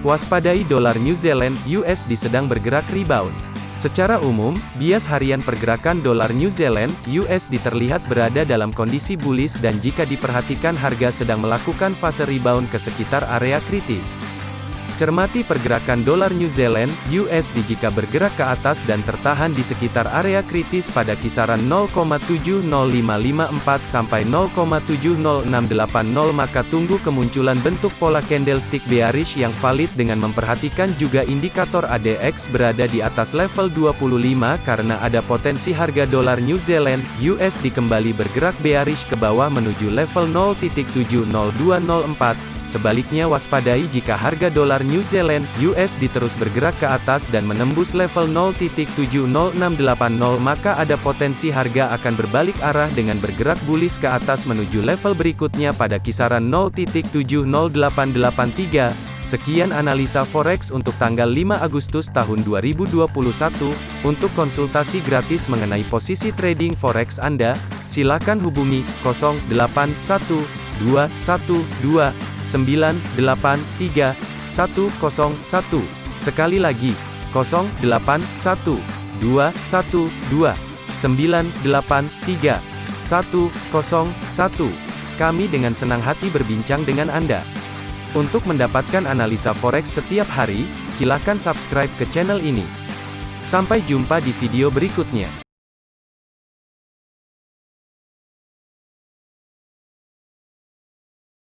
Waspadai dolar New Zealand USD sedang bergerak rebound. Secara umum, bias harian pergerakan dolar New Zealand USD terlihat berada dalam kondisi bullish dan jika diperhatikan harga sedang melakukan fase rebound ke sekitar area kritis. Cermati pergerakan dolar New Zealand USD jika bergerak ke atas dan tertahan di sekitar area kritis pada kisaran 0,70554 sampai 0,70680 maka tunggu kemunculan bentuk pola candlestick bearish yang valid dengan memperhatikan juga indikator ADX berada di atas level 25 karena ada potensi harga dolar New Zealand USD kembali bergerak bearish ke bawah menuju level 0.70204 Sebaliknya waspadai jika harga dolar New Zealand USD terus bergerak ke atas dan menembus level 0.70680 maka ada potensi harga akan berbalik arah dengan bergerak bullish ke atas menuju level berikutnya pada kisaran 0.70883. Sekian analisa forex untuk tanggal 5 Agustus tahun 2021. Untuk konsultasi gratis mengenai posisi trading forex Anda, silakan hubungi 081212 983 101. Sekali lagi, 081 212 983 101. Kami dengan senang hati berbincang dengan Anda. Untuk mendapatkan analisa forex setiap hari, silakan subscribe ke channel ini. Sampai jumpa di video berikutnya.